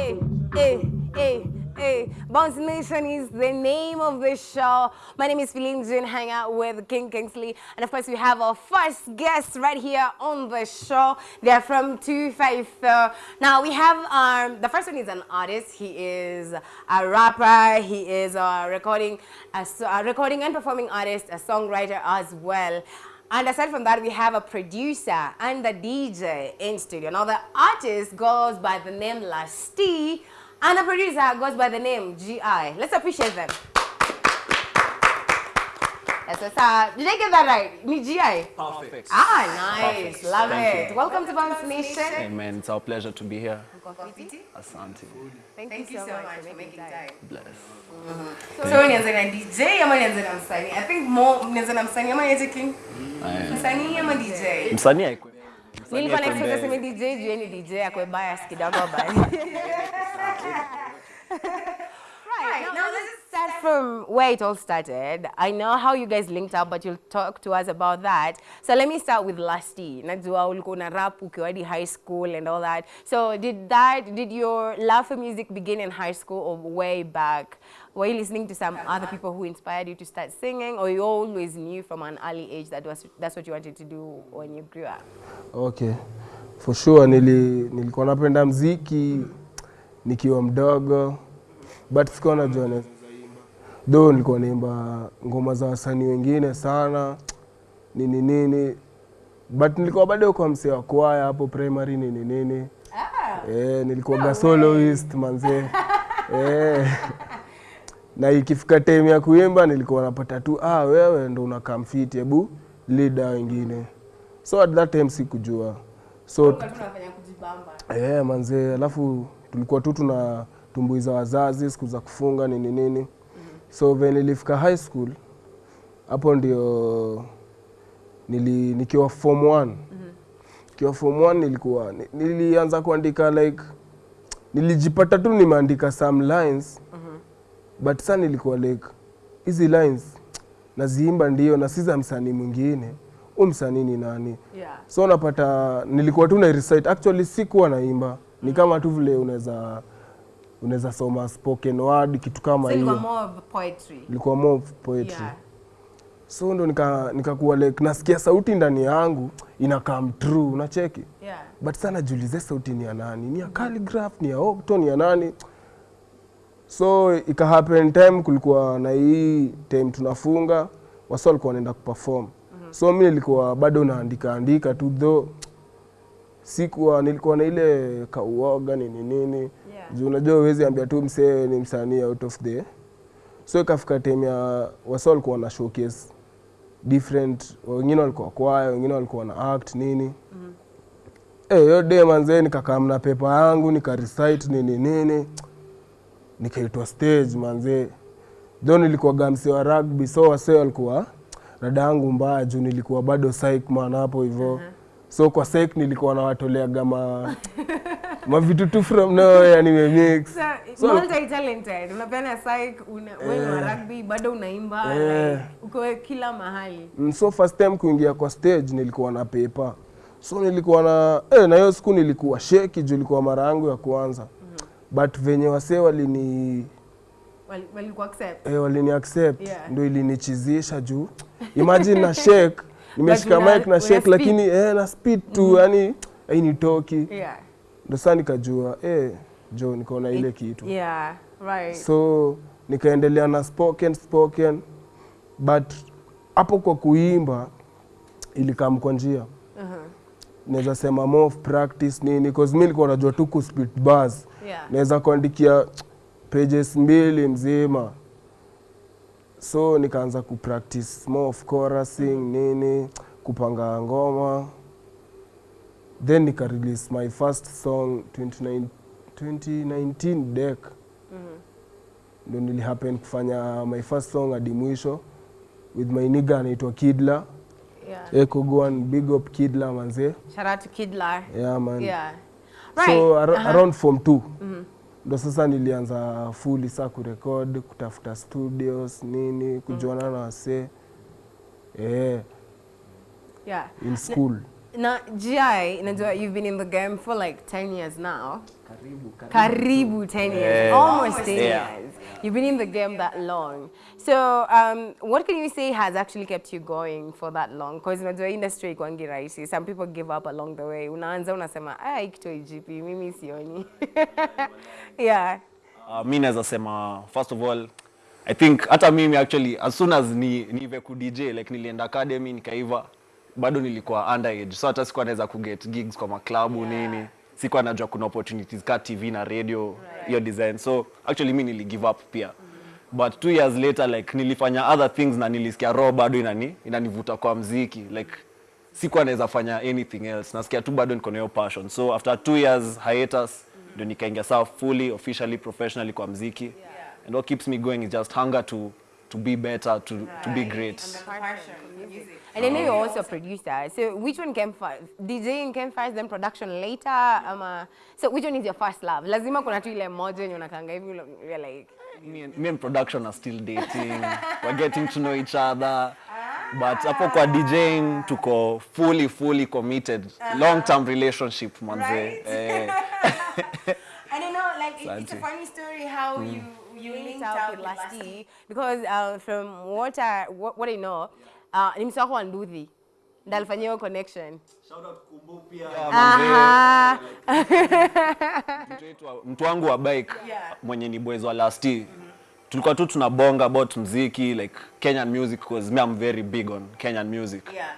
Eh, eh, eh, hey, hey, hey, hey. Bounce Nation is the name of the show. My name is Feline June, hang out with King Kingsley. And of course, we have our first guest right here on the show. They're from 254. Now, we have, um, the first one is an artist. He is a rapper. He is a recording, a, a recording and performing artist, a songwriter as well. And aside from that, we have a producer and a DJ in studio. Now, the artist goes by the name Lasty, and the producer goes by the name GI. Let's appreciate them. Yes, yes, uh, did I get that right? Niji. GI? Perfect. Ah, nice. Perfect. Love Thank it. you. Welcome to Bounce Nation. Amen. It's our pleasure to be here. Asante. Thank, you so, much, for making time. Bless. So, nianze na DJ ama nianze na msanii? I think more nianze na msanii ama nianze King? Aya. Msanii ama DJ? Msanii. Nilikuwa DJ, akwe bias kidogo. Right. Now, is set from where it all started. I know how you guys linked up, but you'll talk to us about that. So let me start with Lusty. Najua ulikuwa na rap ukiwa high school and all that. So did that, did your love for music begin in high school or way back? Were you listening to some other people who inspired you to start singing, or you always knew from an early age that was that's what you wanted to do when you grew up? Okay. For sure nili, nilikuwa napenda mziki nikiwa mdogo but sikuwa najua do nilikuwa naimba ngoma za wasanii wengine sana nini nini but nilikuwa bado kwa msee wa kwaya hapo primary nini nini. Eh, nilikuwa ga soloist manzee. eh. Na ikifika time ya kuimba nilikuwa napata tu ah, wewe ndo unakaa mfiti, hebu leader wengine. So at that time sikujua. So eh, manzee, alafu tulikuwa tu tuna tumbuiza wazazi siku za kufunga nini nini. So venye nilifika high school hapo ndio nili, nikiwa form 1 nikiwa form 1 nilikuwa nilianza kuandika like nilijipata tu nimeandika some lines mm -hmm. but sasa nilikuwa like hizi lines naziimba ndio na si za msanii mwingine u msanii ni nani Yeah. so unapata nilikuwa tu na recite actually sikuwa naimba ni kama tu vile unaweza unaweza soma spoken word kitu kama So hiyo more of poetry. ilikuwa more of poetry Yeah. so ndo nika- nikakuwa like nasikia sauti ndani yangu ina come true unacheki Yeah. but sana julize sauti ni ya nani ni ya calligraph ni ya octo ni ya nani so ika happen time kulikuwa na hii time tunafunga wasa walikuwa wanaenda kuperform Mm -hmm. so mi nilikuwa bado naandika andika tu though sikuwa nilikuwa na ile kauoga nini nini. Yeah. juu unajua uwezi ambia tu msee ni msanii out of the so ikafika time ya wasa walikuwa na showcase different. Wengine walikuwa kwaya wengine walikuwa na act nini. Mm Eh, yo day manzee nikakaa mna pepa yangu nika recite nini nini. Nikaitwa stage manzee tho nilikuwa gamsi wa rugby so wasee walikuwa rada yangu mbaya juu nilikuwa bado psych man hapo hivyo so kwa sec nilikuwa nawatoleaga ma mavitu tu from nowhere nimemix So, So- multi-talented. Unapeana psych, una, wewe ni wa rugby, bado unaimba, Eh. like, uko kila mahali. Mm, so first time kuingia kwa stage nilikuwa na paper so nilikuwa na eh, na hiyo siku nilikuwa sheki juu ilikuwa mara yangu ya kwanza mm -hmm. but venye wasee walini Wali- Walikuwa accept. eh, walini accept Yeah. ndio ilinichizisha juu imagine na shake nimeshika mic na shake lakini eh, na speed tu yani hainitoki Yeah. ndo saa nikajua eh, jo nikaona ile kitu Yeah, right. so nikaendelea na spoken spoken but hapo kwa kuimba ilikam kwa njia Uh-huh. naweza sema more of practice nini cause mi nilikuwa najua tu ku speed bars Yeah. naweza kuandikia pages mbili mzima so nikaanza kupractice more of chorusing nini kupanga ngoma then nika release my first song 29 2019 deck ndo nilihappen kufanya my first song hadi mwisho with my nigga anaitwa Kidla Yeah. Eko Goan big up Kidla manze Shout out to Kidla. yeah man Yeah. so Right. ar Uh-huh. around form 2 ndo sasa nilianza fuli saa kurekod kutafuta studios nini kujuana na wasee. Eh, Yeah. in school Now, GI, najua you've been in the game for like 10 years now. Karibu karibu. karibu 10 years, Yeah. almost 10 Yeah. years. You've been in the game that long. So, um, what can you say has actually kept you going for that long? Because unajua industry ikwangi rahisi. Some people give up along the way. Unaanza unasema, ah, ikito IGP, mimi sioni. yeah. Uh, mi naweza sema first of all I think hata mimi actually as soon as ni nive ku DJ like nilienda academy nikaiva bado nilikuwa underage so hata sikuwa naweza kuget gigs kwa maklabu yeah. nini sikuwa najua kuna opportunities ka TV na radio hiyo right. design so actually mi nili give up pia mm. but two years later like nilifanya other things na nilisikia roho bado inani inanivuta kwa mziki like sikuwa naweza fanya anything else nasikia tu bado niko na hiyo passion so after two years hiatus ndio nikaingia sawa fully officially professionally kwa mziki yeah. and what keeps me going is just hunger to to be better to to be great And passion, music. and I know you're also a producer. So which one came first? DJing came first, then production later? Um, so which one is your first love? Lazima kuna tu ile moja yenye unakanga hivi you're like, me and, me and production are still dating we're getting to know each other but hapo kwa DJing tuko fully fully committed long term relationship manze Right. eh, I don't know, like it, it's a funny story how you you linked up with Lasti because uh, from what I what, what I know, uh, ni msako Nduthi ndio alifanyia hiyo connection. Aha. mtu wetu wa- mtu wangu wa bike yeah. mwenye ni boys wa last year tulikuwa tu tunabonga about mziki like Kenyan music because me I'm very big on Kenyan music Yeah.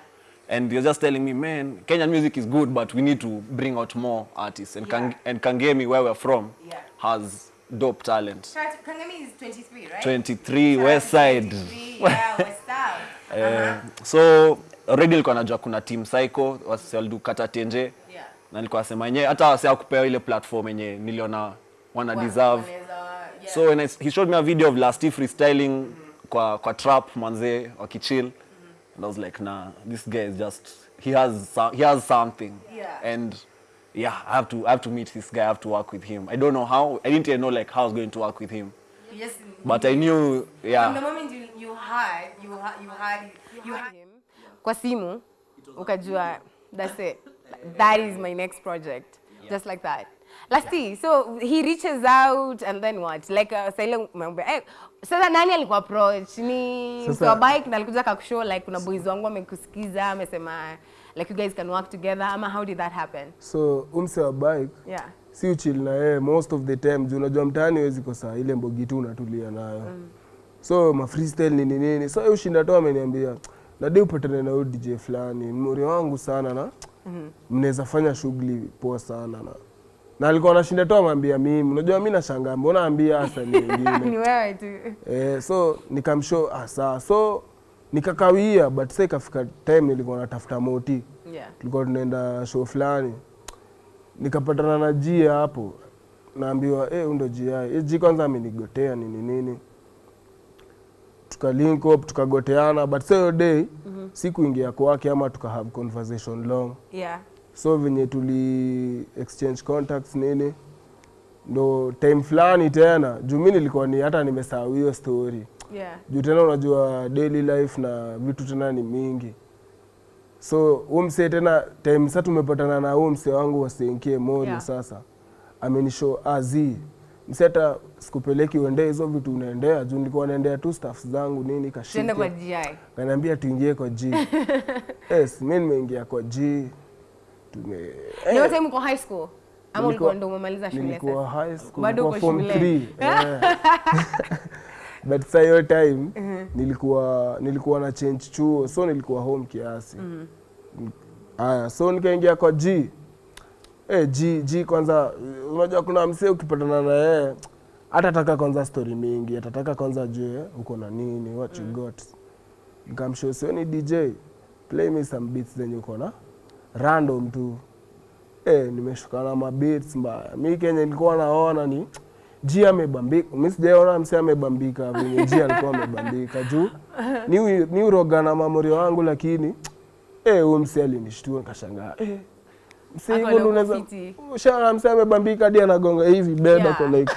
and you're just telling me man Kenyan music is good but we need to bring out more artists and, yeah. Kang- and Kangemi where we're from Yeah. has dope talent Kangami is 23, right? 23 west side Yeah, West Side. -huh. so already nilikuwa najua kuna team psycho wasi waldu kata tenje Yeah. na nilikuwa nasema yenyewe hata wasi kupewa ile platform yenye niliona wana deserve so when I, he showed me a video of Lasty freestyling kwa kwa trap manze wakichill and I was like nah this guy is just he has he has something Yeah. and yeah I have to I have to meet this guy I have to work with him I don't know how I didn't even know like how I was going to work with him Yes. but I knew yeah From the moment you you had you had you had you had him kwa simu ukajua that's it that is my next project Yeah. just like that Lasti, so he reaches out and then what? Like uh, sasa ile mambo eh, sasa nani alikuwa approach? Ni mtu wa bike na alikuja akakushow like kuna boys wangu wamekusikiza amesema like you guys can work together. Ama how did that happen? so umse wa bike Yeah. si uchil na yeye most of the time. Juu unajua mtaani huwezi kosa ile mbogi tu unatulia nayo. Mm. so ma freestyle nini nini. So yeye ushinda tu ameniambia nadi upatane na huyu DJ fulani. Mori wangu sana na mnaweza fanya shughuli poa sana na. Na alikuwa anashinda tu amwambia mimi unajua mimi nashangaa mbona ambia hasa ni Ni wewe tu. eh, so nikamshow ah, sawa. So nikakawia but sasa ikafika time nilikuwa natafuta moti. Yeah. tulikuwa tunaenda show fulani. Nikapatana na jia hapo. Naambiwa eh, undo jia E, ji kwanza amenigotea nini nini. Tukalink up tukagoteana but sasa day mm-hmm. sikuingia kwake ama tuka have conversation long. Yeah. so venye tuli exchange contacts nini ndo time fulani tena. Juu mi nilikuwa ni hata nimesahau hiyo story Yeah. juu tena unajua daily life na vitu tena ni mingi so umse msee tena time sa tumepatana na huu msee wangu wasenkie morio Yeah. sasa amenisho azi msee hata sikupeleki uendee hizo vitu unaendea juu nilikuwa naendea tu staff zangu nini kashike kaniambia tuingie kwa g yes mi nimeingia kwa g tume eh. wote mko high school? Ama ulikuwa ndo umemaliza shule nilikuwa high school Bado uko shule. 3 yeah. but sa hiyo time nilikuwa nilikuwa na change chuo so nilikuwa home kiasi. Haya so nikaingia kwa g. Eh g g kwanza unajua kuna msee ukipatana na yeye atataka kwanza story mingi atataka kwanza jue uko na nini what you got. Nikamshow sioni dj play me some beats zenye uko na random tu. Eh, nimeshukana ma beats mbaya. Mi kenye nilikuwa naona ni G amebambika. Mi sijaona msee amebambika venye G alikuwa amebambika. Juu ni ni uroga na mamorio wangu, lakini eh, huyu msee alinishtua nikashangaa. Eh, msee hivyo unaweza amebambika hadi anagonga hivi bed Yeah. like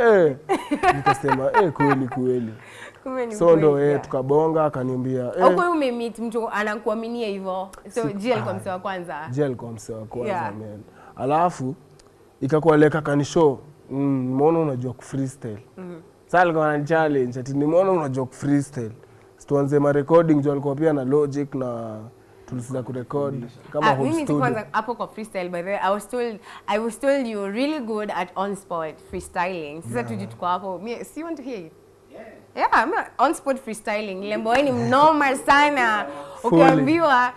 eh, nikasema eh, kweli kweli. So ndo eh, tukabonga akaniambia eh, hiyo umemeet mtu anakuaminia hivyo? So G alikuwa msee wa kwanza? Je alikuwa msee wa kwanza Yeah. man. Alafu ikakuwa leka kanisho mm, nimeona unajua ku freestyle sasa alikuwa na challenge ati nimeona unajua ku freestyle situanze ma recording jo alikuwa pia na logic na tulisiza kurekod kama Ah, home studio kwanza hapo kwa freestyle by the way I was told I was told you were really good at on spot freestyling. Sasa tuji tuko hapo. Mimi si want to hear it? Yeah, I'm on spot freestyling. Lembo ni mnoma sana. Ukiambiwa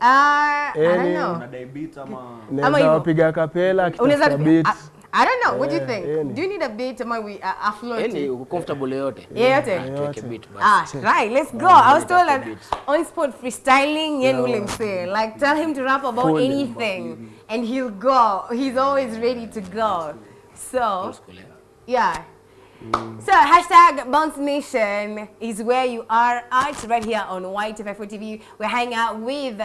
ah, I don't know. Unadai beat ama Ama naweza hivyo. wapiga kapela Unaweza beat I, I don't know. What do you Eh, think? any. Do you need a beat ama we uh, a flow? yani uko comfortable yoyote Yeyote? tuweke beat basi Ah, right, let's go. I was told that beats. on spot freestyling, Yen will say, like, tell him to rap about Fully. anything and he'll go. He's always ready to go. So, yeah. So, hashtag Bounce Nation is where you are at right here on YT54 TV. We're hanging out with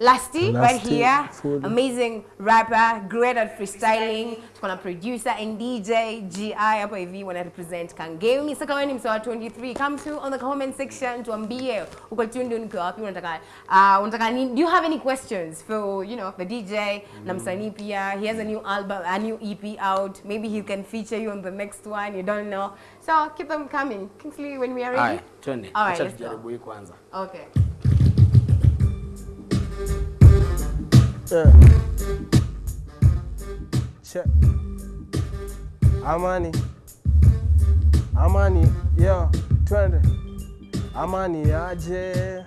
Lasty, right here. food. Amazing rapper, great at freestyling. Tuko na producer and DJ GI hapa hivi wana represent Kangemi. Sasa kama wewe ni msawa 23, come to on the comment section tuambie uko tundu ni wapi unataka uh, unataka nini? Do you have any questions for, you know, the DJ na msanii pia? He has a new album, a new EP out. Maybe he can feature you on the next one. You don't know. So keep them coming. Kingsley, when we are ready. Aye, tuende. All right, acha let's go. tujaribu hii kwanza Okay. Yeah. Check. Amani. Amani, yo, twende. Amani aje.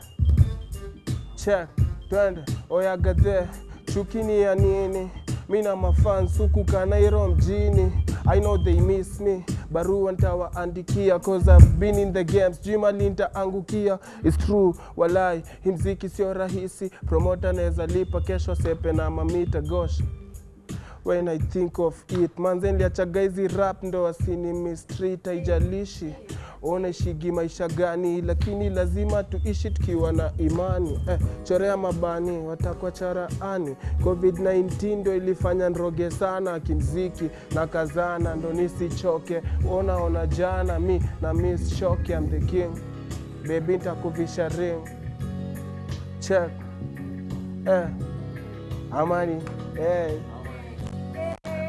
Check, twende. Oya gade, chukini ya nini? Mina mafans huku Kanairo mjini. I know they miss me. Barua nitawaandikia cause I've been in the games. Jima lintaangukia. It's true, walai, himziki sio rahisi. promota naweza lipa kesho sepe na mamita gosh when I think of it. Manze niliachaga hizi rap ndo asini mistreat haijalishi unaishigi maisha gani lakini lazima tuishi tukiwa na imani. Eh, chorea mabani watakwa charaani covid-19 ndo ilifanya nroge sana kimziki na kazana ndo nisichoke. Ona ona jana mi na miss shock I'm the king. Baby, ntakuvisha ring. Check. Eh, amani. Eh.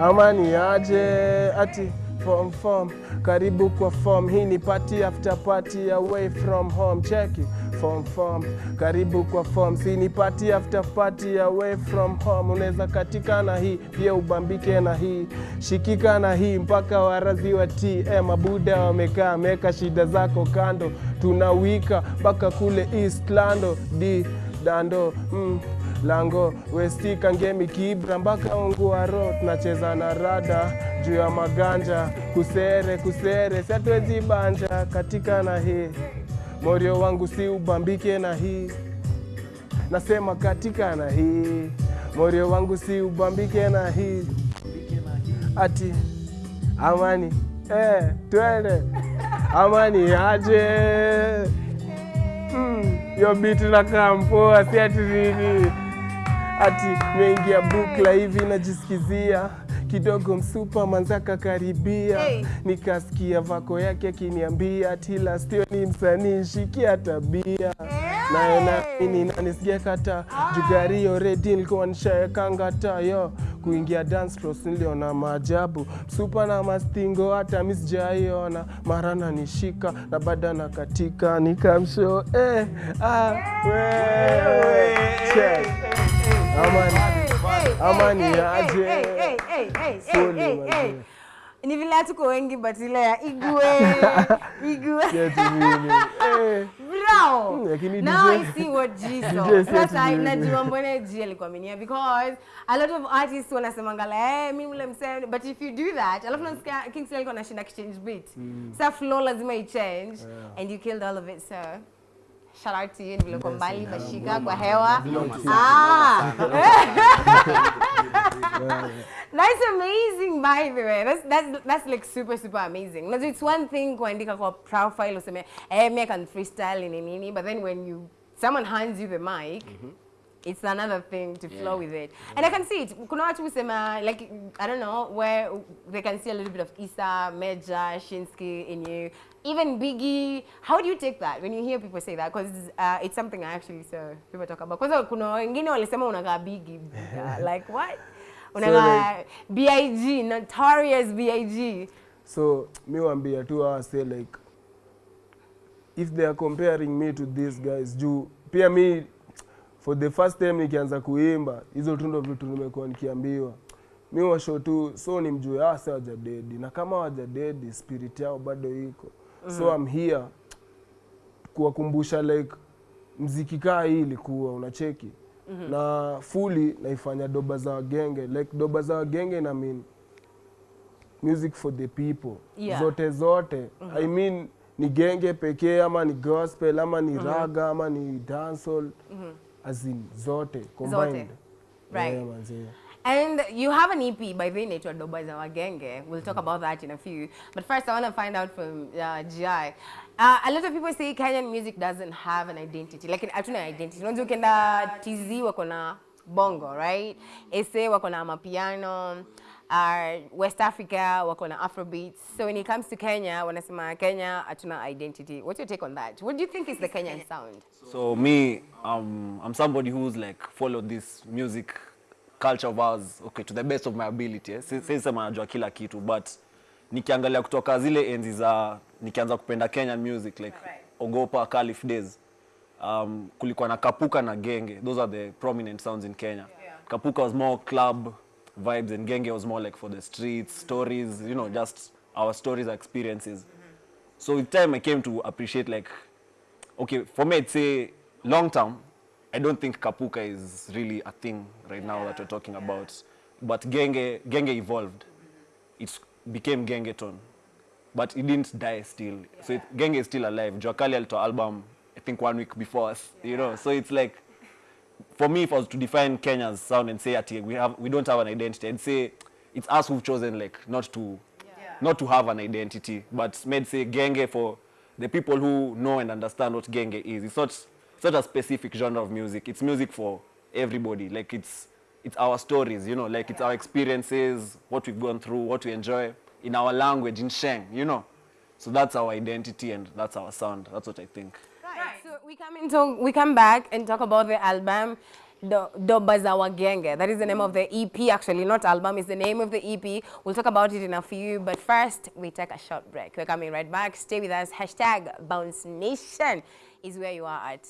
Amani aje ati form form? Karibu kwa form. Hii ni party after party away from home. Cheki. Form form. Karibu kwa form. Si ni party after party away from home. Unaweza katika na hii pia ubambike na hii. Shikika na hii mpaka warazi wa TM mabuda wamekaa meka shida zako kando. Tunawika mpaka kule east lando. D dando. Mm lango westi kangemi kibra mpaka unguaro tunacheza na rada. Juu ya maganja kusere kusere siatuwezi banja. Katika na hii morio wangu si ubambike na hii. Nasema katika na hii morio wangu si ubambike na hii. Ati amani eh, twende. Amani aje? Mm, yo biti na kampoa si ati nini ati meingia bukla hivi najisikizia. Kidogo msupa manzaka karibia. Hey. nikasikia vako yake akiniambia ati lastio ni msanii shikia tabia nayo namini nanisikia kata jugari oredi nilikuwa nishaekanga tayo kuingia dance cross niliona maajabu. Msupa na mastingo hata mi sijaiona. Mara nanishika na bada na katika nikamsho eh, ah, wewe. Check. Amani. Amani aje. Ni vile hatuko wengi but ile ya igwe. Igwe. Eh, Bro, Mm, now I see what jesus Sasa ati mbona G alikuaminia because a lot of artists wanasemanga like eh mimi ule msee. But if you do that alafu nasikia Kingsley alikuwa anashinda kichange beat. Sasa flow lazima i change and you killed all of it so Shout yenu kwa mbali mashika kwa hewa. Ah. That's amazing by the way. That's that's that's like super super amazing. Unajua it's one thing kuandika kwa profile useme eh me I can freestyle nini nini but then when you someone hands you the mic it's another thing to yeah. flow with it. Yeah. And I can see it. Kuna watu husema, like, I don't know, where they can see a little bit of Issa, Meja, Shinsky in you. Even Biggie. How do you take that when you hear people say that? Because uh, it's something I actually saw people talk about. Kwanza kuna wengine walisema unakaa Biggie. Like, what? Unakaa B.I.G., notorious B.I.G. so mi wambia tu hawa say like if they are comparing me to these guys juu pia mi for the first time nikianza kuimba hizo tu ndo vitu nimekuwa nikiambiwa mi washo tu so ni mjue hawa si wajadedi na kama wajadedi spirit yao bado iko mm. so I'm here kuwakumbusha like mziki kaa hii ilikuwa unacheki mm -hmm. na fuli naifanya doba za wagenge like doba za wagenge na mean music for the people Yeah. zote zote mm -hmm. i mean ni genge pekee ama ni gospel ama ni mm -hmm. raga ama ni dancehall as in zote combined Zote. Right. yeah, manze. And you have an EP by the nature Doba za Wagenge. We'll talk about that in a few. But first, I want to find out from uh, GI. Uh, a lot of people say Kenyan music doesn't have an identity. Like, hatuna identity. Unajua ukienda TZ wako na bongo, right? SA wako na mapiano. Uh, West Africa wako na Afrobeats. So when it comes to Kenya, wanasema Kenya hatuna identity. What's your take on that? What do you think is the Kenyan sound? So me, um, I'm somebody who's like followed this music culture of ours, okay, to the best of my ability. Eh? Sisi sema najua kila kitu, but nikiangalia kutoka zile enzi za nikianza kupenda Kenyan music like right. Ogopa, Calif days. Um, kulikuwa na Kapuka na Genge. Those are the prominent sounds in Kenya. Yeah. Kapuka was more club vibes and Genge was more like for the streets, stories, you know, just our stories, our experiences. So with time I came to appreciate like okay, for me, I'd say long term, I don't think Kapuka is really a thing right now that we're talking about. But Genge, Genge evolved. It became Gengeton. But it didn't die still. So it, Genge is still alive. Joakali alitoa album, I think one week before us, you know. So it's like, for me, if I was to define Kenya's sound and say, ati, we, have, we don't have an identity, I'd say it's us who've chosen like not to not to have an identity, but made say genge for the people who know and understand what genge is. It's not it's not a specific genre of music. It's music for everybody. Like it's it's our stories, you know, like it's our experiences, what we've gone through, what we enjoy in our language, in Sheng, you know. So that's our identity and that's our sound. That's what I think. We come into we come back and talk about the album. Do- Doba za Wagenge. That is the name of the EP, actually, not album, it's the name of the EP. We'll talk about it in a few, but first, we take a short break. We're coming right back. Stay with us. Hashtag Bounce Nation is where you are at.